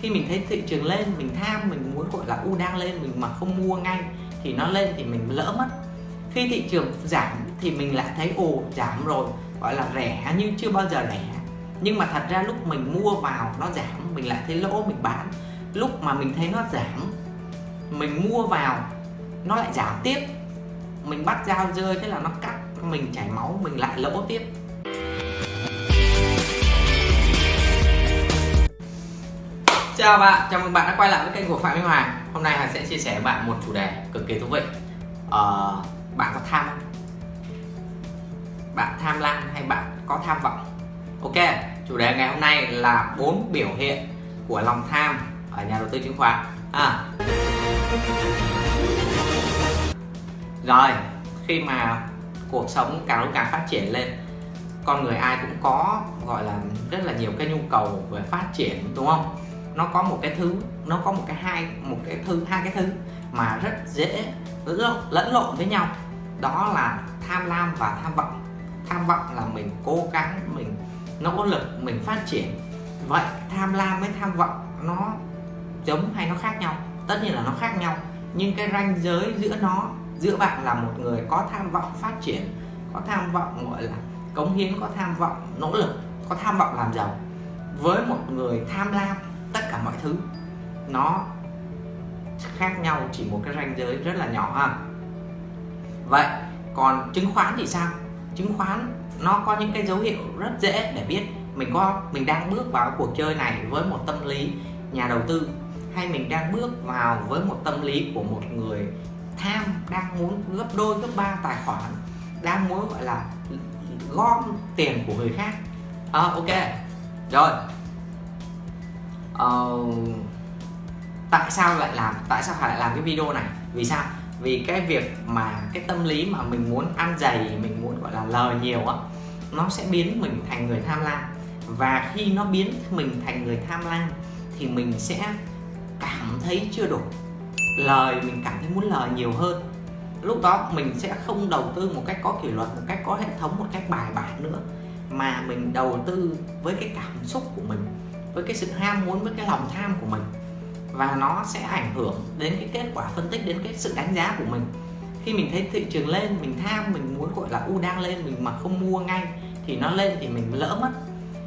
khi mình thấy thị trường lên, mình tham, mình muốn, gọi là, u đang lên, mình mà không mua ngay thì nó lên thì mình lỡ mất. Khi thị trường giảm thì mình lại thấy, ồ, giảm rồi, gọi là, rẻ nhưng chưa bao giờ rẻ. Nhưng mà thật ra lúc mình mua vào nó giảm, mình lại thấy lỗ mình bán. Lúc mà mình thấy nó giảm, mình mua vào, nó lại giảm tiếp. Mình bắt dao rơi thế là nó cắt, mình chảy máu, mình lại lỗ tiếp. Chào bạn, chào mừng bạn đã quay lại với kênh của Phạm Minh Hoàng Hôm nay Hoàng sẽ chia sẻ với bạn một chủ đề cực kỳ thú vị ờ, Bạn có tham không? Bạn tham lam hay bạn có tham vọng? Ok, chủ đề ngày hôm nay là bốn biểu hiện của lòng tham ở nhà đầu tư chứng khoán à. Rồi, khi mà cuộc sống càng lúc càng phát triển lên con người ai cũng có gọi là rất là nhiều cái nhu cầu về phát triển đúng không nó có một cái thứ, nó có một cái hai, một cái thứ, hai cái thứ mà rất dễ lẫn lộn với nhau. Đó là tham lam và tham vọng. Tham vọng là mình cố gắng, mình nỗ lực, mình phát triển. Vậy tham lam với tham vọng nó giống hay nó khác nhau? Tất nhiên là nó khác nhau. Nhưng cái ranh giới giữa nó, giữa bạn là một người có tham vọng phát triển, có tham vọng, gọi là, cống hiến, có tham vọng, nỗ lực, có tham vọng làm giàu. Với một người tham lam tất cả mọi thứ. Nó khác nhau chỉ một cái ranh giới rất là nhỏ ha. Vậy còn chứng khoán thì sao? Chứng khoán nó có những cái dấu hiệu rất dễ để biết mình có mình đang bước vào cuộc chơi này với một tâm lý nhà đầu tư hay mình đang bước vào với một tâm lý của một người tham đang muốn gấp đôi gấp ba tài khoản đang muốn gọi là gom tiền của người khác. À, ok. Rồi uh, tại sao lại làm tại sao phải lại làm cái video này? Vì sao? Vì cái việc mà cái tâm lý mà mình muốn ăn dày mình muốn gọi là lời nhiều á nó sẽ biến mình thành người tham lam. Và khi nó biến mình thành người tham lam thì mình sẽ cảm thấy chưa đủ. Lời mình cảm thấy muốn lời nhiều hơn. Lúc đó mình sẽ không đầu tư một cách có kỷ luật một cách có hệ thống một cách bài bản nữa mà mình đầu tư với cái cảm xúc của mình với cái sự ham muốn, với cái lòng tham của mình. Và nó sẽ ảnh hưởng đến cái kết quả phân tích, đến cái sự đánh giá của mình. Khi mình thấy thị trường lên, mình tham, mình muốn, gọi là, u đang lên, mình mà không mua ngay thì nó lên thì mình lỡ mất.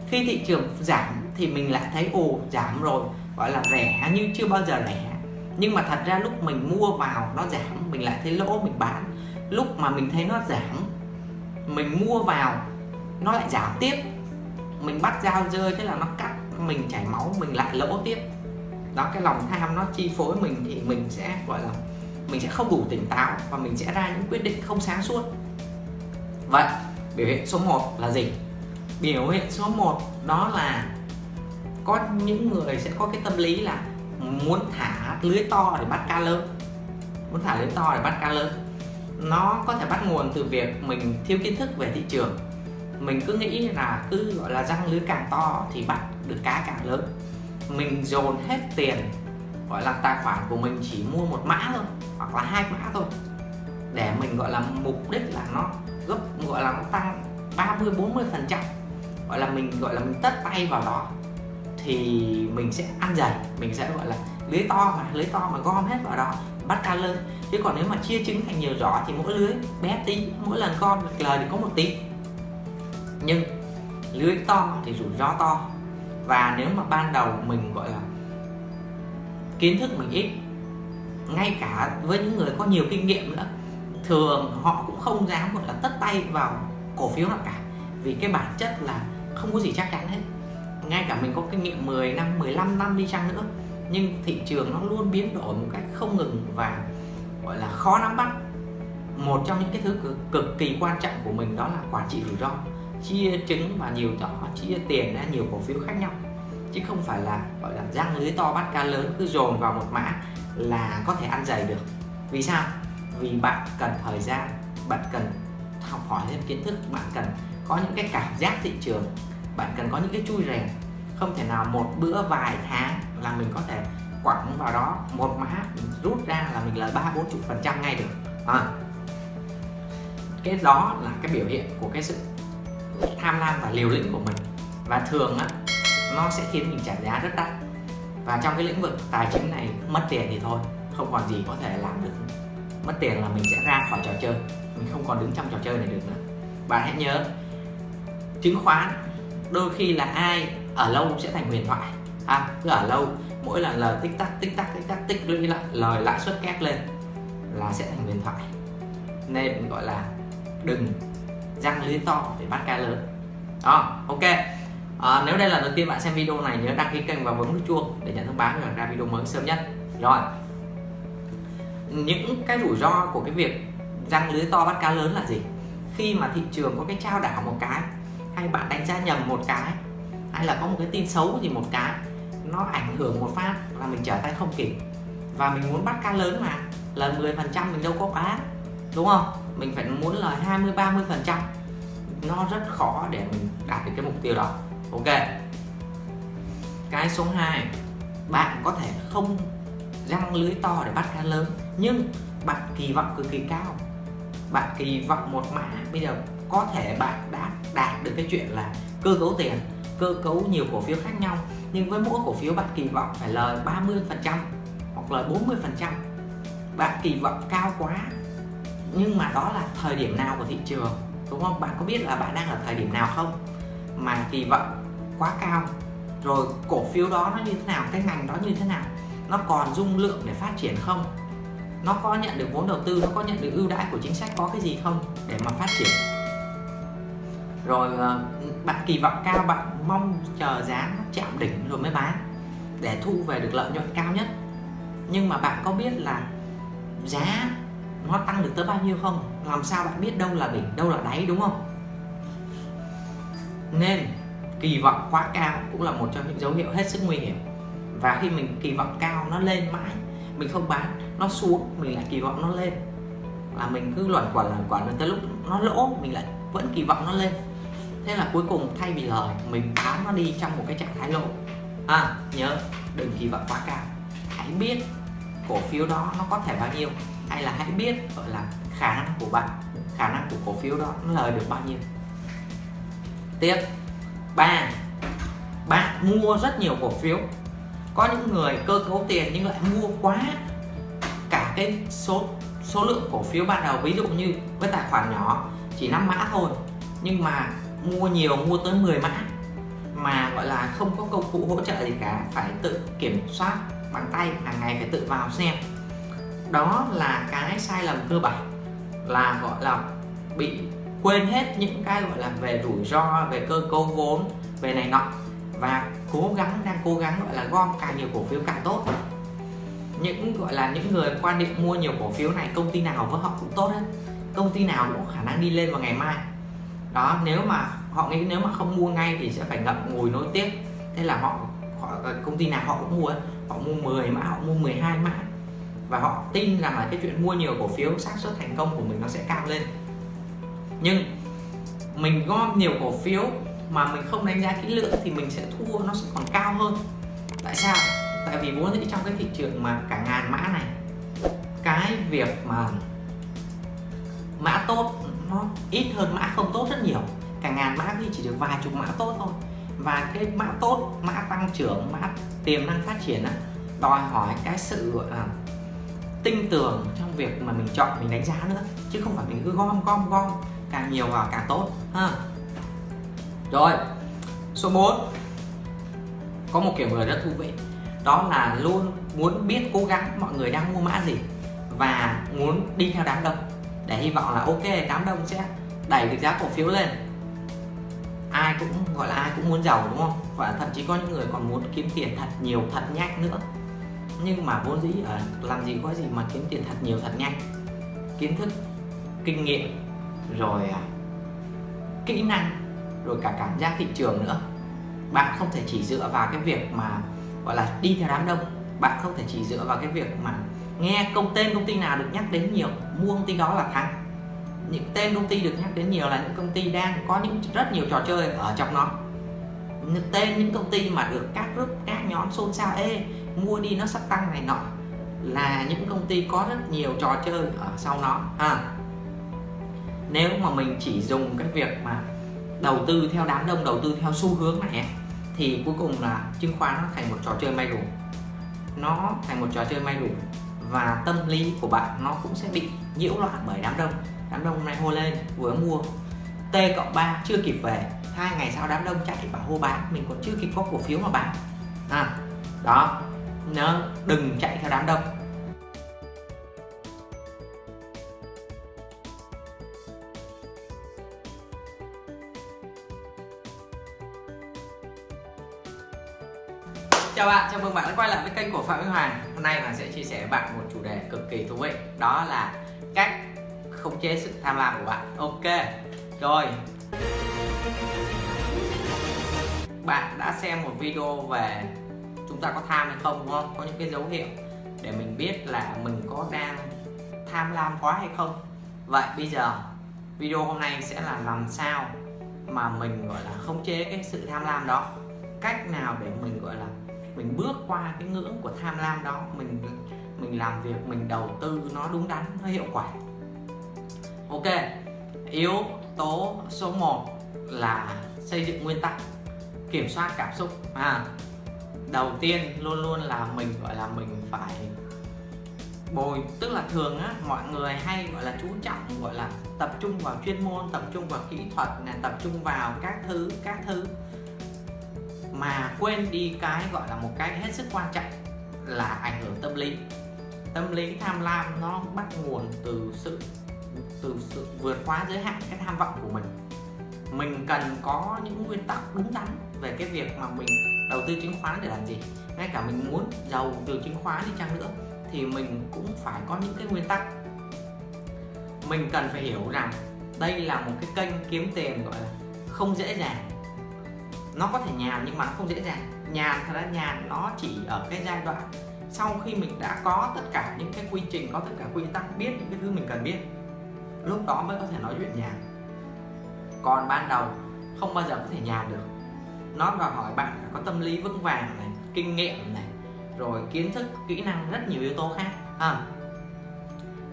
Khi thị trường giảm thì mình lại thấy, ồ, giảm rồi, gọi là, rẻ như chưa bao giờ rẻ. Nhưng mà thật ra lúc mình mua vào nó giảm, mình lại thấy lỗ mình bán. Lúc mà mình thấy nó giảm, mình mua vào, nó lại giảm tiếp. Mình bắt dao rơi, thế là nó cắt mình chảy máu, mình lại lỗ tiếp. Đó, cái lòng tham nó chi phối mình thì mình sẽ, gọi là, mình sẽ không đủ tỉnh táo và mình sẽ ra những quyết định không sáng suốt. Vậy, biểu hiện số 1 là gì? Biểu hiện số 1 đó là có những người sẽ có cái tâm lý là muốn thả lưới to để bắt cá lớn. Muốn thả lưới to để bắt cá lớn. Nó có thể bắt nguồn từ việc mình thiếu kiến thức về thị trường. Mình cứ nghĩ là cứ, gọi là, răng lưới càng to thì bắt được cá càng lớn. Mình dồn hết tiền, gọi là, tài khoản của mình chỉ mua một mã thôi, hoặc là hai mã thôi, để mình, gọi là, mục đích là nó gấp, gọi là, nó tăng 30 40 phần trăm. Gọi là mình, gọi là, mình tất tay vào đó, thì mình sẽ ăn dày, mình sẽ, gọi là, lưới to mà, lưới to mà gom hết vào đó, bắt cá lớn chứ còn nếu mà chia trứng thành nhiều giỏ thì mỗi lưới bé tí, mỗi lần gom lời thì có một tí. Nhưng lưới to thì rủi ro to và nếu mà ban đầu mình gọi là kiến thức mình ít ngay cả với những người có nhiều kinh nghiệm nữa thường họ cũng không dám gọi là tất tay vào cổ phiếu nào cả. Vì cái bản chất là không có gì chắc chắn hết. Ngay cả mình có kinh nghiệm 10 năm 15 năm đi chăng nữa nhưng thị trường nó luôn biến đổi một cách không ngừng và gọi là khó nắm bắt. Một trong những cái thứ cực, cực kỳ quan trọng của mình đó là quản trị rủi ro chia trứng và nhiều giỏ chia tiền ra nhiều cổ phiếu khác nhau. Chứ không phải là, gọi là, răng lưới to bắt cá lớn cứ dồn vào một mã là có thể ăn dày được. Vì sao? Vì bạn cần thời gian, bạn cần học hỏi thêm kiến thức, bạn cần có những cái cảm giác thị trường, bạn cần có những cái chui rèn. Không thể nào một bữa vài tháng là mình có thể quẳng vào đó, một mã rút ra là mình lời ba, bốn, chục phần trăm ngay được. À. cái đó là cái biểu hiện của cái sự tham lam và liều lĩnh của mình. Và thường á nó sẽ khiến mình trả giá rất đắt. Và trong cái lĩnh vực tài chính này mất tiền thì thôi không còn gì có thể làm được. Mất tiền là mình sẽ ra khỏi trò chơi mình không còn đứng trong trò chơi này được nữa. Bạn hãy nhớ chứng khoán đôi khi là ai ở lâu cũng sẽ thành huyền thoại. À, cứ ở lâu mỗi lần lời tích tắc tích tắc tích tắc tích lũy lại lời lãi suất két lên là sẽ thành huyền thoại. Nên gọi là đừng răng lưới to để bắt cá lớn. Đó ok. À, nếu đây là lần đầu tiên bạn xem video này nhớ đăng ký kênh và bấm nút chuông để nhận thông báo khi ra video mới sớm nhất. Rồi. Những cái rủi ro của cái việc răng lưới to bắt cá lớn là gì? Khi mà thị trường có cái trao đảo một cái hay bạn đánh giá nhầm một cái hay là có một cái tin xấu gì một cái nó ảnh hưởng một phát là mình trở tay không kịp. Và mình muốn bắt cá lớn mà là 10% mình đâu có bán đúng không? Mình phải muốn lời 20 30 phần trăm. Nó rất khó để mình đạt được cái mục tiêu đó. Ok. Cái số 2 bạn có thể không răng lưới to để bắt cá lớn, nhưng bạn kỳ vọng cực kỳ cao. Bạn kỳ vọng một mã, bây giờ có thể bạn đã đạt được cái chuyện là cơ cấu tiền, cơ cấu nhiều cổ phiếu khác nhau, nhưng với mỗi cổ phiếu bạn kỳ vọng phải lời 30 phần trăm hoặc lời 40 phần trăm. Bạn kỳ vọng cao quá nhưng mà đó là thời điểm nào của thị trường, đúng không? Bạn có biết là bạn đang ở thời điểm nào không? Mà kỳ vọng quá cao. Rồi cổ phiếu đó nó như thế nào, cái ngành đó như thế nào? Nó còn dung lượng để phát triển không? Nó có nhận được vốn đầu tư, nó có nhận được ưu đãi của chính sách, có cái gì không để mà phát triển? Rồi ờ, bạn kỳ vọng cao, bạn mong chờ giá nó chạm đỉnh rồi mới bán để thu về được lợi nhuận cao nhất. Nhưng mà bạn có biết là giá nó tăng được tới bao nhiêu không? Làm sao bạn biết đâu là đỉnh, đâu là đáy, đúng không? Nên, kỳ vọng quá cao cũng là một trong những dấu hiệu hết sức nguy hiểm. Và khi mình kỳ vọng cao nó lên mãi, mình không bán, nó xuống, mình lại kỳ vọng nó lên. Là mình cứ luẩn quẩn luẩn quẩn tới lúc nó lỗ, mình lại vẫn kỳ vọng nó lên. Thế là cuối cùng thay vì lời, mình bán nó đi trong một cái trạng thái lỗ. À nhớ, đừng kỳ vọng quá cao. Hãy biết cổ phiếu đó nó có thể bao nhiêu hay là hãy biết, gọi là, khả năng của bạn, khả năng của cổ phiếu đó nó lời được bao nhiêu. Tiếp. Ba bạn mua rất nhiều cổ phiếu. Có những người cơ cấu tiền nhưng lại mua quá cả cái số số lượng cổ phiếu ban đầu. Ví dụ như với tài khoản nhỏ, chỉ 5 mã thôi, nhưng mà mua nhiều, mua tới 10 mã, mà, gọi là, không có công cụ hỗ trợ gì cả, phải tự kiểm soát bằng tay, hàng ngày phải tự vào xem đó là cái sai lầm cơ bản là gọi là bị quên hết những cái gọi là về rủi ro về cơ cấu vốn về này nọ. Và cố gắng đang cố gắng gọi là gom càng nhiều cổ phiếu càng tốt. Những gọi là những người quan niệm mua nhiều cổ phiếu này công ty nào với họ cũng tốt hết. Công ty nào cũng khả năng đi lên vào ngày mai. Đó nếu mà họ nghĩ nếu mà không mua ngay thì sẽ phải ngậm ngùi nối tiếp. Thế là họ, họ ờ, công ty nào họ cũng mua. Họ mua 10 mã họ mua 12 mã và họ tin rằng là cái chuyện mua nhiều cổ phiếu xác suất thành công của mình nó sẽ cao lên. Nhưng mình gom nhiều cổ phiếu mà mình không đánh giá kỹ lưỡng thì mình sẽ thua, nó sẽ còn cao hơn. Tại sao? Tại vì vốn dĩ trong cái thị trường mà cả ngàn mã này, cái việc mà mã tốt nó ít hơn mã không tốt rất nhiều. Cả ngàn mã thì chỉ được vài chục mã tốt thôi. Và cái mã tốt, mã tăng trưởng, mã tiềm năng phát triển đó đòi hỏi cái sự gọi là tinh tường trong việc mà mình chọn, mình đánh giá nữa, chứ không phải mình cứ gom gom gom. Càng nhiều vào càng tốt, ha. Rồi, số 4 có một kiểu người rất thú vị, đó là luôn muốn biết cố gắng mọi người đang mua mã gì và muốn đi theo đám đông. Để hy vọng là ok, đám đông sẽ đẩy được giá cổ phiếu lên. Ai cũng, gọi là ai cũng muốn giàu, đúng không? Và thậm chí có những người còn muốn kiếm tiền thật nhiều, thật nhanh nữa nhưng mà vốn dĩ ở làm gì có gì mà kiếm tiền thật nhiều thật nhanh. Kiến thức kinh nghiệm rồi à, kỹ năng rồi cả cảm giác thị trường nữa. Bạn không thể chỉ dựa vào cái việc mà gọi là đi theo đám đông. Bạn không thể chỉ dựa vào cái việc mà nghe công tên công ty nào được nhắc đến nhiều mua công ty đó là thắng. Những tên công ty được nhắc đến nhiều là những công ty đang có những rất nhiều trò chơi ở trong nó. Những tên những công ty mà được các group các nhóm xôn xao ê mua đi nó sắp tăng này nọ. Là những công ty có rất nhiều trò chơi ở sau nó ha. Nếu mà mình chỉ dùng cái việc mà đầu tư theo đám đông đầu tư theo xu hướng này thì cuối cùng là chứng khoán nó thành một trò chơi may rủi nó thành một trò chơi may rủi và tâm lý của bạn nó cũng sẽ bị nhiễu loạn bởi đám đông. Đám đông này hô lên vừa mua T cộng 3 chưa kịp về hai ngày sau đám đông chạy bảo hô bán mình còn chưa kịp có cổ phiếu mà bán. À, đó nó đừng chạy theo đám đông. Chào bạn, chào mừng bạn đã quay lại với kênh của Phạm Minh Hoàng. Hôm nay mình sẽ chia sẻ với bạn một chủ đề cực kỳ thú vị Đó là cách khống chế sự tham lam của bạn. Ok, rồi. Bạn đã xem một video về ta có tham hay không, đúng không? Có những cái dấu hiệu để mình biết là mình có đang tham lam quá hay không. Vậy bây giờ, video hôm nay sẽ là làm sao mà mình, gọi là, khống chế cái sự tham lam đó? Cách nào để mình, gọi là, mình bước qua cái ngưỡng của tham lam đó? Mình mình làm việc, mình đầu tư nó đúng đắn, nó hiệu quả. Ok, yếu tố số 1 là xây dựng nguyên tắc, kiểm soát cảm xúc. À đầu tiên luôn luôn là mình, gọi là mình phải bồi, tức là thường á, mọi người hay, gọi là, chú trọng, gọi là, tập trung vào chuyên môn, tập trung vào kỹ thuật này, tập trung vào các thứ các thứ mà quên đi cái, gọi là, một cái hết sức quan trọng là ảnh hưởng tâm lý. Tâm lý tham lam nó bắt nguồn từ sự từ sự vượt quá giới hạn cái tham vọng của mình. Mình cần có những nguyên tắc đúng đắn về cái việc mà mình đầu tư chứng khoán để làm gì? Ngay cả mình muốn giàu từ chứng khoán đi chăng nữa, thì mình cũng phải có những cái nguyên tắc. Mình cần phải hiểu rằng đây là một cái kênh kiếm tiền, gọi là, không dễ dàng. Nó có thể nhàn nhưng mà nó không dễ dàng. Nhàn thật ra nhàn nó chỉ ở cái giai đoạn sau khi mình đã có tất cả những cái quy trình, có tất cả quy tắc, biết những cái thứ mình cần biết, lúc đó mới có thể nói chuyện nhàn. Còn ban đầu không bao giờ có thể nhàn được nó đòi hỏi bạn phải có tâm lý vững vàng này kinh nghiệm này rồi kiến thức kỹ năng rất nhiều yếu tố khác à,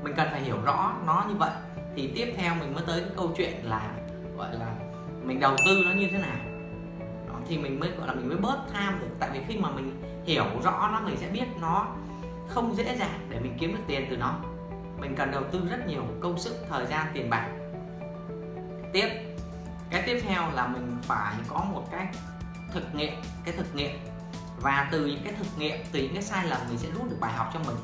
mình cần phải hiểu rõ nó như vậy. Thì tiếp theo mình mới tới cái câu chuyện là gọi là mình đầu tư nó như thế nào. Thì mình mới gọi là mình mới bớt tham được. Tại vì khi mà mình hiểu rõ nó mình sẽ biết nó không dễ dàng để mình kiếm được tiền từ nó. Mình cần đầu tư rất nhiều công sức thời gian tiền bạc. Tiếp cái tiếp theo là mình phải có một cái thực nghiệm cái thực nghiệm. Và từ những cái thực nghiệm từ những cái sai lầm mình sẽ rút được bài học cho mình.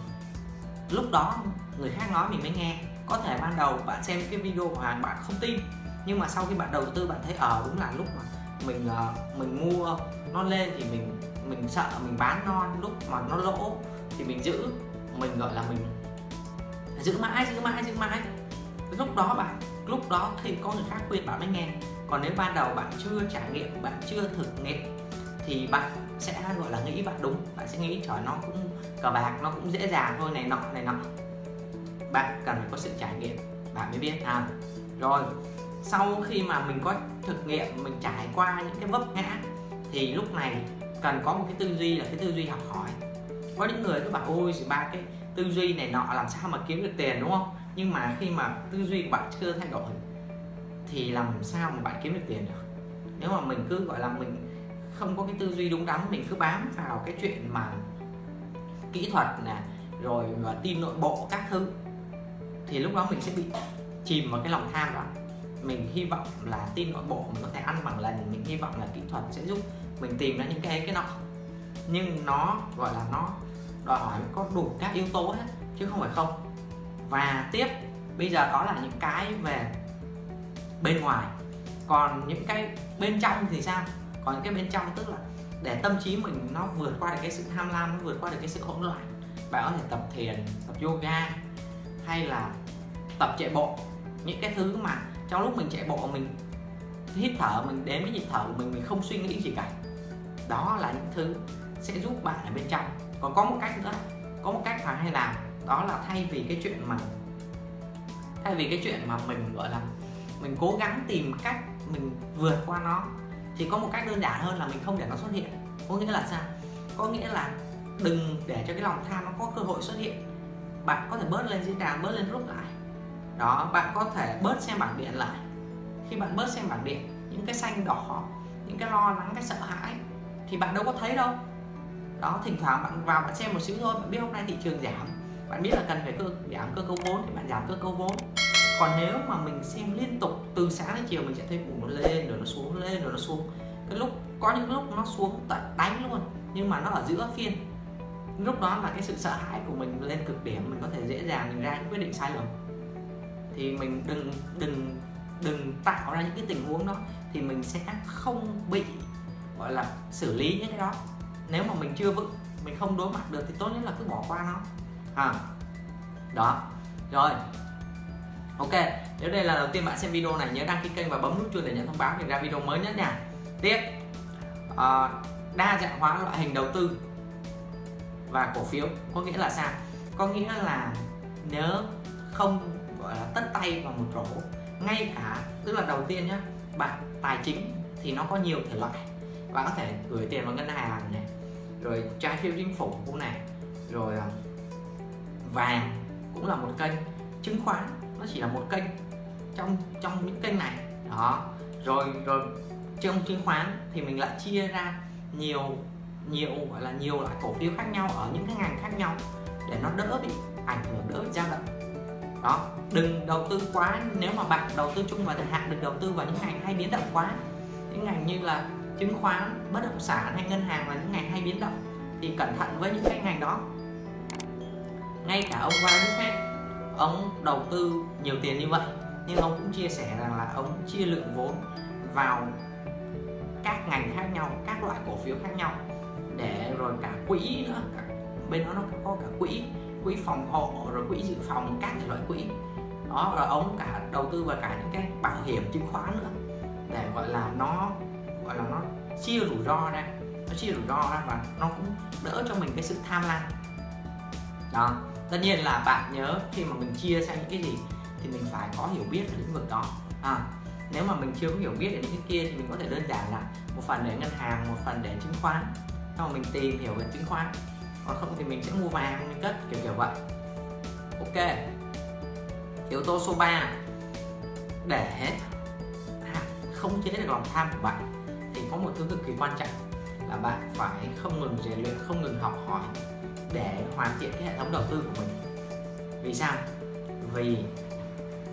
Lúc đó người khác nói mình mới nghe. Có thể ban đầu bạn xem cái video của hàng bạn không tin. Nhưng mà sau khi bạn đầu tư bạn thấy ở à, đúng là lúc mà mình uh, mình mua nó lên thì mình mình sợ mình bán non lúc mà nó lỗ thì mình giữ. Mình gọi là mình giữ mãi giữ mãi giữ mãi. Lúc đó bạn lúc đó thì có người khác khuyên bạn mới nghe còn nếu ban đầu bạn chưa trải nghiệm, bạn chưa thực nghiệm, thì bạn sẽ gọi là nghĩ bạn đúng. Bạn sẽ nghĩ, trời, nó cũng cờ bạc, nó cũng dễ dàng thôi, này nọ này nọ. Bạn cần phải có sự trải nghiệm, bạn mới biết. À rồi, sau khi mà mình có thực nghiệm, mình trải qua những cái vấp ngã, thì lúc này cần có một cái tư duy là cái tư duy học hỏi. Có những người cứ bảo, ôi ba cái tư duy này nọ, làm sao mà kiếm được tiền? Đúng không? Nhưng mà khi mà tư duy của bạn chưa thay đổi thì làm sao mà bạn kiếm được tiền được? Nếu mà mình cứ, gọi là, mình không có cái tư duy đúng đắn, mình cứ bám vào cái chuyện mà kỹ thuật nè, rồi và tin nội bộ các thứ, thì lúc đó mình sẽ bị chìm vào cái lòng tham đó. Mình hy vọng là tin nội bộ mình có thể ăn bằng lần, mình hy vọng là kỹ thuật sẽ giúp mình tìm ra những cái cái nọ. Nhưng nó, gọi là, nó đòi hỏi có đủ các yếu tố hết, chứ không phải không. Và tiếp, bây giờ đó là những cái về bên ngoài. Còn những cái bên trong thì sao? Còn những cái bên trong tức là để tâm trí mình nó vượt qua được cái sự tham lam, nó vượt qua được cái sự hỗn loạn. Bạn có thể tập thiền, tập yoga hay là tập chạy bộ. Những cái thứ mà trong lúc mình chạy bộ mình hít thở, mình đến với nhịp thở của mình mình không suy nghĩ gì cả. Đó là những thứ sẽ giúp bạn ở bên trong. Còn có một cách nữa, có một cách mà hay làm, đó là thay vì cái chuyện mà, thay vì cái chuyện mà mình, gọi là mình cố gắng tìm cách mình vượt qua nó. Thì có một cách đơn giản hơn là mình không để nó xuất hiện. Có nghĩa là sao? Có nghĩa là đừng để cho cái lòng tham nó có cơ hội xuất hiện. Bạn có thể bớt lên diễn đàn, bớt lên group lại. Đó, bạn có thể bớt xem bảng điện lại. Khi bạn bớt xem bảng điện, những cái xanh đỏ, những cái lo lắng, cái sợ hãi thì bạn đâu có thấy đâu. Đó, thỉnh thoảng bạn vào bạn xem một xíu thôi, bạn biết hôm nay thị trường giảm. Bạn biết là cần phải cơ, giảm cơ cấu vốn thì bạn giảm cơ cấu vốn còn nếu mà mình xem liên tục, từ sáng đến chiều mình sẽ thấy nó lên, rồi nó xuống, lên, rồi nó xuống. Cái lúc, có những lúc nó xuống tận đánh luôn, nhưng mà nó ở giữa phiên. Lúc đó là cái sự sợ hãi của mình lên cực điểm, mình có thể dễ dàng mình ra những quyết định sai lầm. Thì mình đừng đừng đừng tạo ra những cái tình huống đó thì mình sẽ không bị, gọi là, xử lý những cái đó. Nếu mà mình chưa vững, mình không đối mặt được thì tốt nhất là cứ bỏ qua nó. À đó. Rồi ok nếu đây là đầu tiên bạn xem video này nhớ đăng ký kênh và bấm nút chuông để nhận thông báo về ra video mới nhất nha. Tiếp. À, đa dạng hóa loại hình đầu tư và cổ phiếu có nghĩa là sao? Có nghĩa là nhớ không gọi là tất tay vào một rổ ngay cả tức là đầu tiên nhá bạn tài chính thì nó có nhiều thể loại. Bạn có thể gửi tiền vào ngân hàng này rồi trái phiếu chính phủ cũng này rồi ờ, vàng cũng là một kênh chứng khoán nó chỉ là một kênh trong trong những kênh này. Đó. Rồi rồi trong chứng khoán thì mình lại chia ra nhiều nhiều, gọi là nhiều loại cổ phiếu khác nhau ở những cái ngành khác nhau để nó đỡ bị ảnh hưởng, đỡ bị dao động đó. Đừng đầu tư quá, nếu mà bạn đầu tư chung và thời hạn, đừng đầu tư vào những ngành hay biến động quá. Những ngành như là chứng khoán, bất động sản hay ngân hàng là những ngành hay biến động, thì cẩn thận với những cái ngành đó. Ngay cả ông Warren Buffett ông đầu tư nhiều tiền như vậy nhưng ông cũng chia sẻ rằng là ông chia lượng vốn vào các ngành khác nhau các loại cổ phiếu khác nhau để rồi cả quỹ nữa cả, bên đó nó có cả quỹ quỹ phòng hộ rồi quỹ dự phòng các loại quỹ. Đó rồi ông cả đầu tư vào cả những cái bảo hiểm chứng khoán nữa để gọi là nó gọi là nó chia rủi ro ra nó chia rủi ro ra và nó cũng đỡ cho mình cái sự tham lam. Đó tất nhiên là bạn nhớ khi mà mình chia sang những cái gì thì mình phải có hiểu biết về lĩnh vực đó. À, nếu mà mình chưa có hiểu biết về những cái kia thì mình có thể đơn giản là một phần để ngân hàng một phần để chứng khoán. Sau mình tìm hiểu về chứng khoán còn không thì mình sẽ mua vàng mình cất kiểu kiểu vậy. Ok. Yếu tố số 3 để không chế được lòng tham của bạn thì có một thứ cực kỳ quan trọng là bạn phải không ngừng rèn luyện không ngừng học hỏi để hoàn thiện cái hệ thống đầu tư của mình. Vì sao? Vì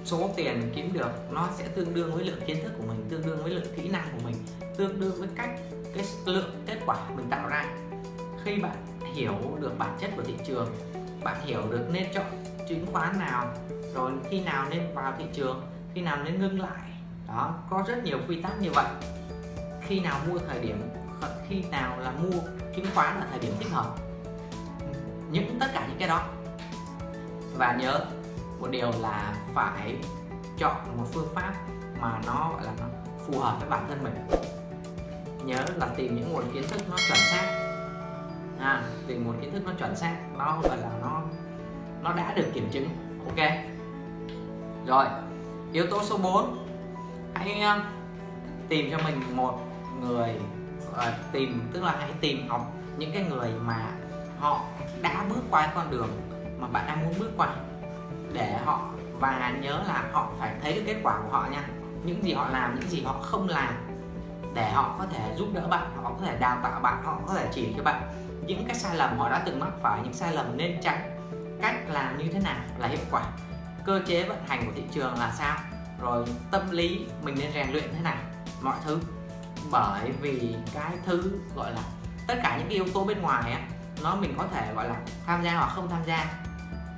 số tiền kiếm được nó sẽ tương đương với lượng kiến thức của mình, tương đương với lượng kỹ năng của mình, tương đương với cách cái lượng kết quả mình tạo ra. Khi bạn hiểu được bản chất của thị trường, bạn hiểu được nên chọn chứng khoán nào, rồi khi nào nên vào thị trường, khi nào nên ngưng lại, đó, có rất nhiều quy tắc như vậy. Khi nào mua thời điểm, khi nào là mua chứng khoán là thời điểm thích hợp những tất cả những cái đó. Và nhớ một điều là phải chọn một phương pháp mà nó gọi là nó phù hợp với bản thân mình. Nhớ là tìm những nguồn kiến thức nó chuẩn xác. À, tìm nguồn kiến thức nó chuẩn xác nó gọi là nó nó đã được kiểm chứng. Ok? Rồi yếu tố số 4 hãy ờ, tìm cho mình một người uh, tìm tức là hãy tìm học những cái người mà họ đã bước qua con đường mà bạn đang muốn bước qua để họ, và nhớ là họ phải thấy được kết quả của họ nha. Những gì họ làm, những gì họ không làm để họ có thể giúp đỡ bạn, họ có thể đào tạo bạn, họ có thể chỉ cho bạn. Những cái sai lầm họ đã từng mắc phải, những sai lầm nên tránh. Cách làm như thế nào là hiệu quả. Cơ chế vận hành của thị trường là sao? Rồi tâm lý mình nên rèn luyện thế nào? Mọi thứ. Bởi vì cái thứ gọi là tất cả những cái yếu tố bên ngoài á nó mình có thể gọi là tham gia hoặc không tham gia.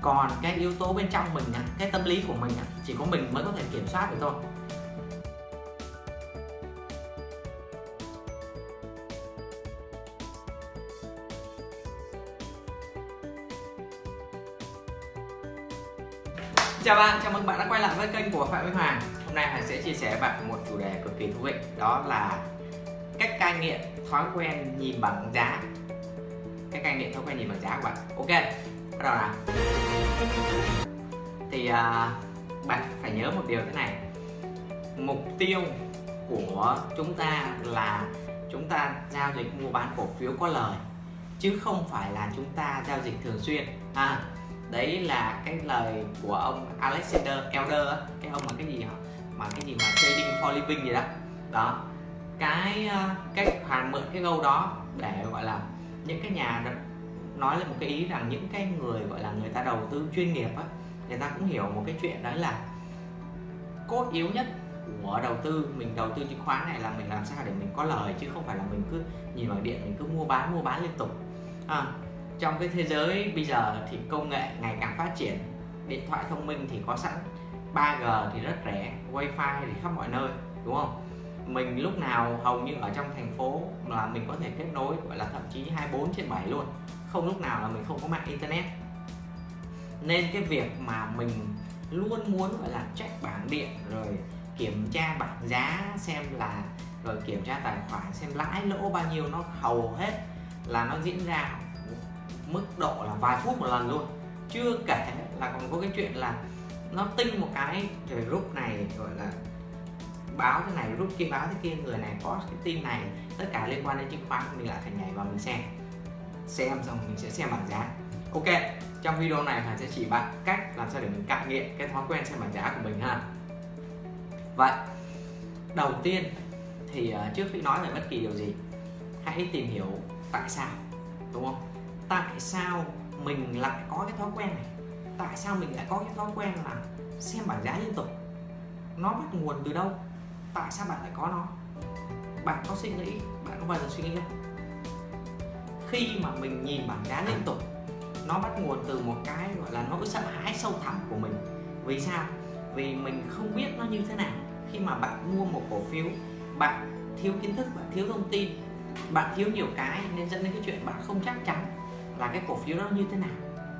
Còn cái yếu tố bên trong mình á, cái tâm lý của mình á, chỉ có mình mới có thể kiểm soát được thôi. Chào bạn, chào mừng bạn đã quay lại với kênh của Phạm Minh Hoàng. Hôm nay Hoàng sẽ chia sẻ với bạn một chủ đề cực kỳ thú vị Đó là cách cai nghiện thói quen nhìn bằng giá cái cai nghiện thói quen nhìn bằng giá của bạn. Ok, bắt đầu nào. Thì uh, bạn phải nhớ một điều thế này. Mục tiêu của chúng ta là chúng ta giao dịch mua bán cổ phiếu có lời chứ không phải là chúng ta giao dịch thường xuyên. À, đấy là cái lời của ông Alexander Elder cái ông mà cái gì mà cái gì mà trading for living gì đó. Đó. Cái à, cái hoàn mượn cái câu đó để gọi là những cái nhà nói lên một cái ý rằng những cái người gọi là người ta đầu tư chuyên nghiệp á người ta cũng hiểu một cái chuyện đấy là cốt yếu nhất của đầu tư mình đầu tư chứng khoán này là mình làm sao để mình có lời chứ không phải là mình cứ nhìn vào điện mình cứ mua bán mua bán liên tục. À, trong cái thế giới bây giờ thì công nghệ ngày càng phát triển điện thoại thông minh thì có sẵn 3G thì rất rẻ wifi thì khắp mọi nơi đúng không? Mình lúc nào hầu như ở trong thành phố là mình có thể kết nối, gọi là thậm chí 24 trên 7 luôn. Không lúc nào là mình không có mạng internet. Nên cái việc mà mình luôn muốn, gọi là, check bảng điện, rồi kiểm tra bảng giá, xem là, rồi kiểm tra tài khoản, xem lãi lỗ bao nhiêu, nó hầu hết là nó diễn ra mức độ là vài phút một lần luôn. Chưa kể là còn có cái chuyện là nó tinh một cái, rồi lúc này, gọi là báo cái này, rút kia báo thế kia, người này có cái tin này, tất cả liên quan đến chứng khoán mình lại phải nhảy vào mình xem. Xem xong mình sẽ xem bảng giá. Ok, trong video này Hà sẽ chỉ bạn cách làm sao để mình cải nghiện cái thói quen xem bảng giá của mình ha. Vậy, đầu tiên thì ờ, trước khi nói về bất kỳ điều gì, hãy tìm hiểu tại sao, đúng không? Tại sao mình lại có cái thói quen này? Tại sao mình lại có cái thói quen là xem bảng giá liên tục? Nó bắt nguồn từ đâu? Tại sao bạn lại có nó? Bạn có suy nghĩ, bạn có bao giờ suy nghĩ không? Khi mà mình nhìn bảng giá liên tục, nó bắt nguồn từ một cái gọi là nỗi sợ hãi sâu thẳm của mình. Vì sao? Vì mình không biết nó như thế nào. Khi mà bạn mua một cổ phiếu, bạn thiếu kiến thức, bạn thiếu thông tin, bạn thiếu nhiều cái nên dẫn đến cái chuyện bạn không chắc chắn là cái cổ phiếu đó như thế nào.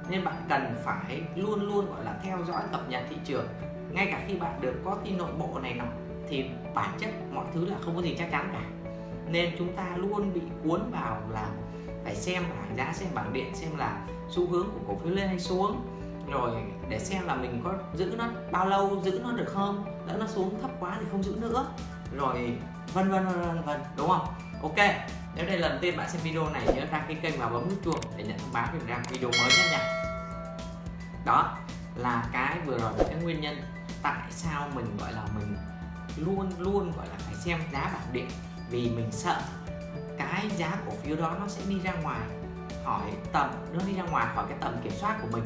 Nên bạn cần phải luôn luôn, gọi là, theo dõi cập nhật thị trường. Ngay cả khi bạn được có tin nội bộ này nọ thì bản chất mọi thứ là không có gì chắc chắn cả. Nên chúng ta luôn bị cuốn vào là phải xem bảng giá xem bảng điện, xem là xu hướng của cổ phiếu lên hay xuống, rồi để xem là mình có giữ nó bao lâu, giữ nó được không, lỡ nó xuống thấp quá thì không giữ nữa, rồi vân vân vân vân đúng không? Ok, nếu đây là lần tiên bạn xem video này nhớ đăng ký kênh và bấm nút chuông để nhận thông báo về ra video mới nhất nha. Đó là cái vừa rồi là cái nguyên nhân tại sao mình, gọi là mình luôn luôn, gọi là, phải xem giá bảng điện. Vì mình sợ cái giá cổ phiếu đó nó sẽ đi ra ngoài khỏi tầm, nó đi ra ngoài khỏi cái tầm kiểm soát của mình.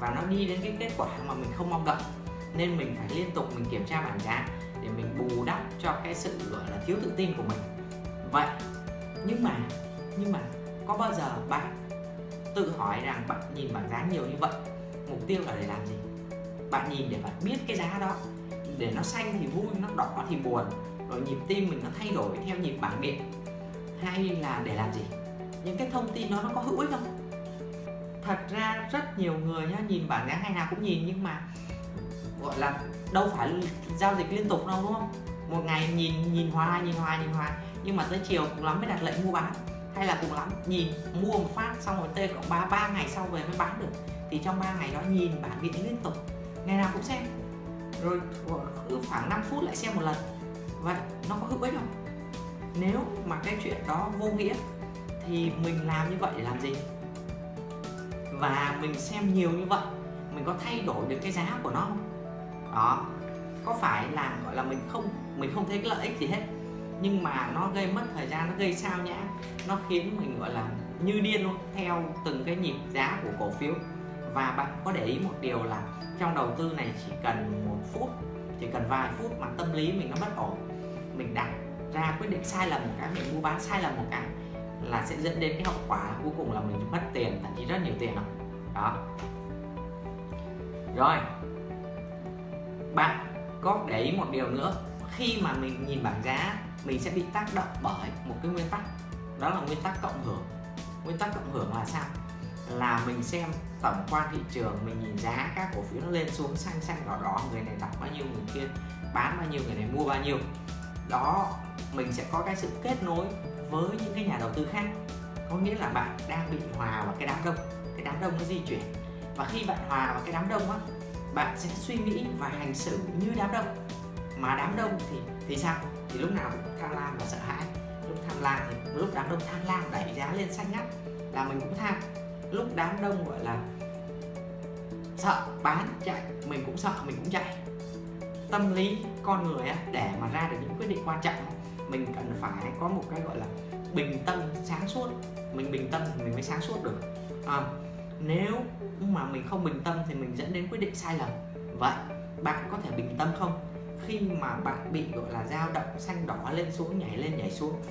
Và nó đi đến cái kết quả mà mình không mong đợi. Nên mình phải liên tục mình kiểm tra bảng giá để mình bù đắp cho cái sự, gọi là, thiếu tự tin của mình. Vậy, nhưng mà nhưng mà có bao giờ bạn tự hỏi rằng bạn nhìn bảng giá nhiều như vậy? Mục tiêu là để làm gì? Bạn nhìn để bạn biết cái giá đó để nó xanh thì vui, nó đỏ thì buồn. Rồi nhịp tim mình nó thay đổi theo nhịp bảng điện. Hay là để làm gì? Những cái thông tin đó nó có hữu ích không? Thật ra rất nhiều người nhá nhìn bảng giá ngày nào cũng nhìn, nhưng mà, gọi là, đâu phải giao dịch liên tục đâu, đúng không? Một ngày nhìn nhìn hoài nhìn hoài nhìn hoài. Nhưng mà tới chiều cũng lắm mới đặt lệnh mua bán. Hay là cùng lắm nhìn, mua một phát, xong rồi tê cộng ba ba ngày sau về mới bán được. Thì trong 3 ngày đó nhìn bảng điện liên tục, ngày nào cũng xem rồi cứ khoảng 5 phút lại xem một lần. Vậy nó có hữu ích không? Nếu mà cái chuyện đó vô nghĩa thì mình làm như vậy để làm gì? Và mình xem nhiều như vậy, mình có thay đổi được cái giá của nó không? Đó, có phải là gọi là mình không mình không thấy cái lợi ích gì hết, nhưng mà nó gây mất thời gian, nó gây sao nhãng, nó khiến mình, gọi là như điên luôn, theo từng cái nhịp giá của cổ phiếu và bạn có để ý một điều là trong đầu tư này chỉ cần một phút chỉ cần vài phút mà tâm lý mình nó bất ổn mình đặt ra quyết định sai lầm một cái mình mua bán sai lầm một cái là sẽ dẫn đến cái hậu quả cuối cùng là mình mất tiền thậm chí rất nhiều tiền đó, đó. rồi. Bạn có để ý một điều nữa khi mà mình nhìn bảng giá mình sẽ bị tác động bởi một cái nguyên tắc đó là nguyên tắc cộng hưởng. Nguyên tắc cộng hưởng là sao? Là mình xem tổng quan thị trường, mình nhìn giá các cổ phiếu nó lên xuống, xanh xanh, đỏ đỏ, người này đặt bao nhiêu, người kia bán bao nhiêu, người này mua bao nhiêu. Đó, mình sẽ có cái sự kết nối với những cái nhà đầu tư khác. Có nghĩa là bạn đang bị hòa vào cái đám đông. Cái đám đông nó di chuyển. Và khi bạn hòa vào cái đám đông á, bạn sẽ suy nghĩ và hành xử như đám đông. Mà đám đông thì thì sao? Thì lúc nào cũng tham lam và sợ hãi. Lúc tham lam thì lúc đám đông tham lam đẩy giá lên xanh ngắt là mình cũng tham lúc đám đông gọi là sợ bán chạy mình cũng sợ mình cũng chạy. Tâm lý con người á để mà ra được những quyết định quan trọng mình cần phải có một cái gọi là bình tâm sáng suốt. Mình bình tâm thì mình mới sáng suốt được. À, nếu mà mình không bình tâm thì mình dẫn đến quyết định sai lầm. Vậy bạn có thể bình tâm không? Khi mà bạn bị gọi là dao động xanh đỏ lên xuống nhảy lên nhảy xuống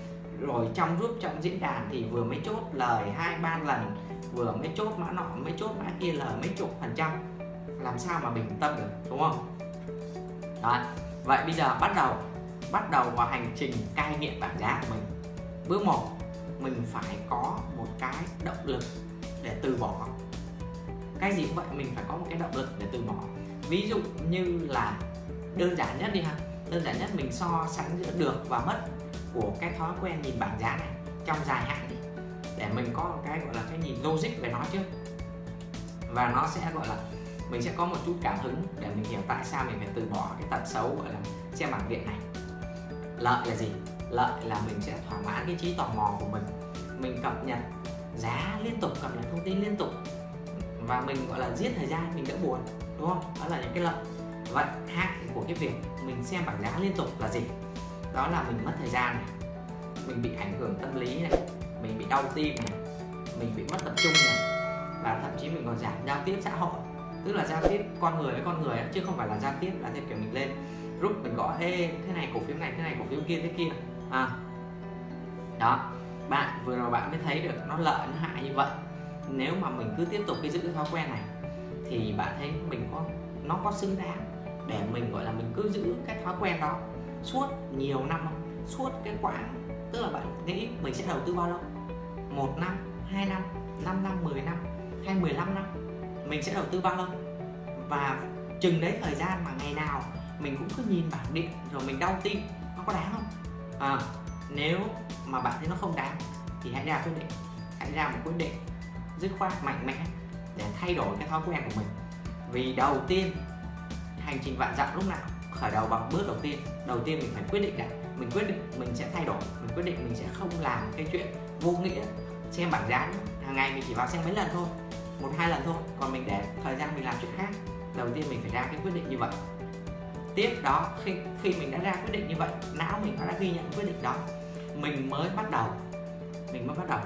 rồi trong group, trong diễn đàn thì vừa mới chốt lời hai, ba lần, vừa mới chốt mã nọ, mới chốt mã kia lời mấy chục phần trăm. Làm sao mà bình tâm được, đúng không? Đó vậy bây giờ bắt đầu bắt đầu vào hành trình cai nghiện bảng giá của mình. Bước một, mình phải có một cái động lực để từ bỏ. Cái gì cũng vậy, mình phải có một cái động lực để từ bỏ. Ví dụ như là đơn giản nhất đi ha. Đơn giản nhất mình so sánh giữa được và mất của cái thói quen nhìn bảng giá này trong dài hạn đi, để mình có cái gọi là cái nhìn logic về nó chứ. Và nó sẽ gọi là, mình sẽ có một chút cảm hứng để mình hiểu tại sao mình phải từ bỏ cái tật xấu, gọi là xem bảng điện này. Lợi là gì? Lợi là mình sẽ thỏa mãn cái trí tò mò của mình. Mình cập nhật giá liên tục, cập nhật thông tin liên tục. Và mình gọi là giết thời gian, mình đỡ buồn, đúng không? Đó là những cái lợi. Vậy hại của cái việc mình xem bảng giá liên tục là gì? Đó là mình mất thời gian này. Mình bị ảnh hưởng tâm lý này. Mình bị đau tim này. Mình bị mất tập trung này. Và thậm chí mình còn giảm giao tiếp xã hội. Tức là giao tiếp con người với con người chứ không phải là giao tiếp là theo kiểu mình lên group mình gọi Ê, thế này cổ phiếu này thế này cổ phiếu kia thế kia. À. đó. Bạn vừa rồi bạn mới thấy được nó lợi nó hại như vậy. Nếu mà mình cứ tiếp tục cái giữ cái thói quen này thì bạn thấy mình có nó có xứng đáng để mình gọi là mình cứ giữ cái thói quen đó suốt nhiều năm không? suốt cái quãng tức là bạn nghĩ mình sẽ đầu tư bao lâu? Một năm hai năm 5 năm 10 năm hay 15 năm? Mình sẽ đầu tư bao lâu? Và chừng đấy thời gian mà ngày nào mình cũng cứ nhìn bảng điện rồi mình đau tim nó có đáng không? À, nếu mà bạn thấy nó không đáng thì hãy ra quyết định. Hãy ra một quyết định dứt khoát mạnh mẽ để thay đổi cái thói quen của mình. Vì đầu tiên hành trình vạn dặm lúc nào khởi đầu bằng bước đầu tiên. Đầu tiên mình phải quyết định đã mình quyết định mình sẽ thay đổi, mình quyết định mình sẽ không làm cái chuyện vô nghĩa, xem bảng giá nữa. hàng ngày mình chỉ vào xem mấy lần thôi, một hai lần thôi, còn mình để thời gian mình làm chuyện khác. Đầu tiên mình phải ra cái quyết định như vậy. Tiếp đó, khi khi mình đã ra quyết định như vậy, não mình đã ghi nhận quyết định đó. Mình mới bắt đầu, mình mới bắt đầu.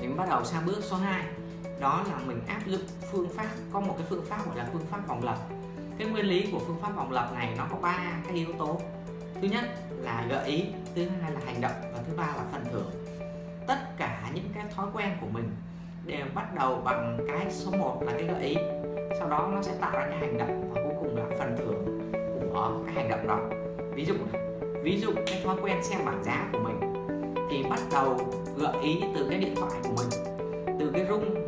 Mình bắt đầu sang bước số 2 đó là mình áp dụng phương pháp, có một cái phương pháp gọi là phương pháp vòng lặp cái nguyên lý của phương pháp vòng lập này nó có ba cái yếu tố. Thứ nhất là gợi ý, thứ hai là hành động và thứ ba là phần thưởng. Tất cả những cái thói quen của mình đều bắt đầu bằng cái số 1 là cái gợi ý. Sau đó nó sẽ tạo ra cái hành động và cuối cùng là phần thưởng của cái hành động đó. Ví dụ ví dụ cái thói quen xem bảng giá của mình thì bắt đầu gợi ý từ cái điện thoại của mình, từ cái rung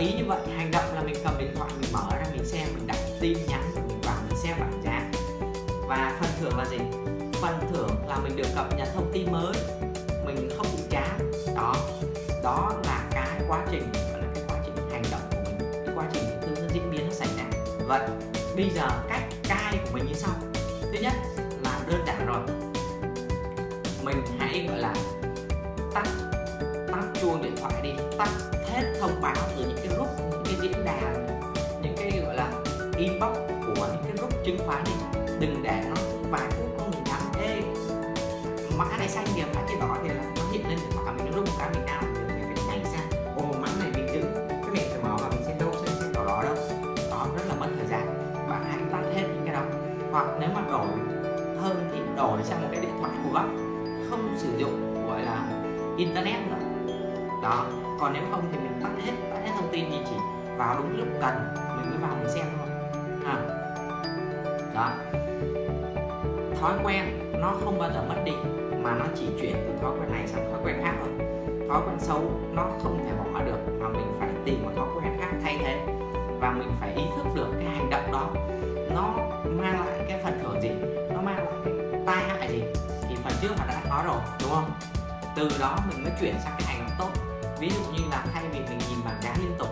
ý như vậy, hành động là mình cầm điện thoại, mình mở ra, mình xem, mình đặt tin nhắn mình vào, mình xem bảng giá. Và phần thưởng là gì? Phần thưởng là mình được cập nhật thông tin mới, mình không bị chán. Đó đó là cái quá trình, gọi là cái quá trình hành động của mình, cái quá trình thứ diễn biến nó xảy ra. Vậy bây giờ cách cai của mình như sau. Thứ nhất là đơn giản rồi. Mình hãy, gọi là, tắt tắt chuông điện thoại đi, tắt chứng khoán đi. Đừng để nó vài phút có người nhắn ê, mã này xanh kìa, mã kia đỏ kìa nó hiện lên và cả mình nó rung cái mình nào mình phải nhảy sang ồ, mã này mình giữ cái mình phải mở và mình xem đâu xem xem đỏ đỏ đâu đó rất là mất thời gian. Bạn hãy tắt hết những cái đó. Hoặc nếu mà đổi hơn thì đổi sang một cái điện thoại của góc không sử dụng, gọi là, internet nữa. Đó. Còn nếu không thì mình tắt hết tắt hết thông tin thì chỉ vào đúng lúc cần, mình mới vào mình xem thôi đó. Thói quen nó không bao giờ mất đi, mà nó chỉ chuyển từ thói quen này sang thói quen khác thôi. Thói quen xấu nó không thể bỏ được, mà mình phải tìm một thói quen khác thay thế. Và mình phải ý thức được cái hành động đó. Nó mang lại cái phần thưởng gì? Nó mang lại cái tai hại gì? Thì phần trước mà đã nói rồi, đúng không? Từ đó mình mới chuyển sang cái hành động tốt. Ví dụ như là thay vì mình nhìn bảng giá liên tục,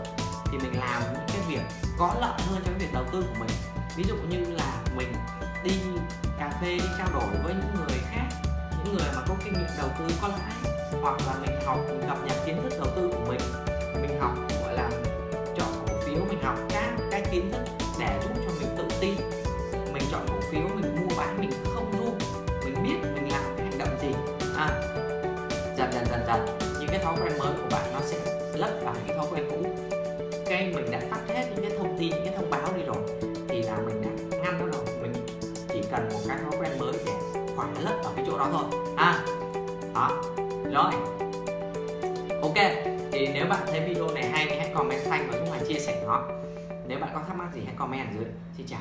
thì mình làm những cái việc có lợi hơn cho cái việc đầu tư của mình ví dụ như là mình đi cà phê đi trao đổi với những người khác những người mà có kinh nghiệm đầu tư có lãi hoặc là mình học mình cập nhật kiến thức đầu tư của mình mình học gọi là chọn cổ phiếu mình học các cái kiến thức để giúp cho mình tự tin. Mình chọn cổ phiếu mình mua bán mình không run mình biết mình làm cái hành động gì. À, dần dần dần dần những cái thói quen mới của bạn nó sẽ lấp vào những thói quen cũ. Cái mình đã tắt hết những cái thông tin những cái thông thôi. À đó, rồi. Ok, thì nếu bạn thấy video này hay thì hãy comment xanh và chúng mình chia sẻ nó. Nếu bạn có thắc mắc gì hãy comment ở dưới. Xin chào.